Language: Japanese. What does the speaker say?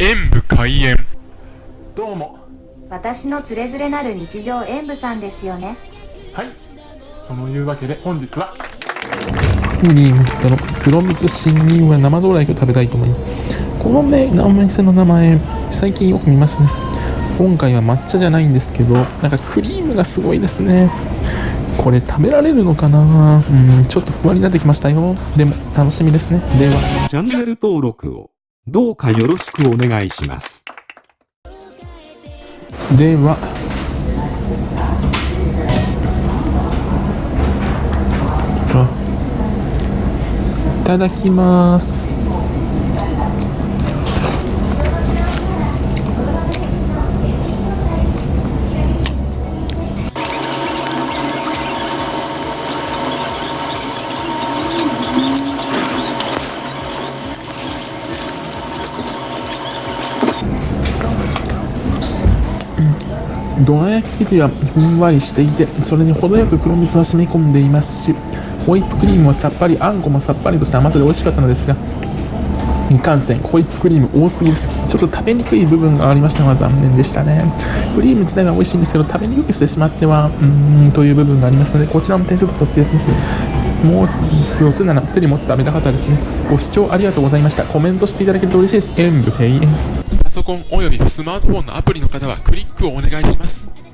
演武開演。どうも。私のつれづれなる日常演舞さんですよね。はい。そのいうわけで本日は。クリームとの。黒蜜新入は生ドライを食べたいと思い。ますこのねお店の名前最近よく見ますね。今回は抹茶じゃないんですけどなんかクリームがすごいですね。これ食べられるのかな？うんちょっと不安になってきましたよ。でも楽しみですね。では。チャンネル登録をどうかよろしくお願いします。ではいただきます。どら焼き生地はふんわりしていてそれに程よく黒蜜が染み込んでいますしホイップクリームはさっぱりあんこもさっぱりとした甘さで美味しかったのですがいかんせんホイップクリーム多すぎです。ちょっと食べにくい部分がありましたのが残念でしたね。クリーム自体は美味しいんですけど食べにくくしてしまってはうーんという部分がありますのでこちらも点数とさせていただきます。もう四つなら手に持って食べたかったですね。ご視聴ありがとうございました。コメントしていただけると嬉しいです。演武閉園。コンおよびスマートフォンのアプリの方はクリックをお願いします。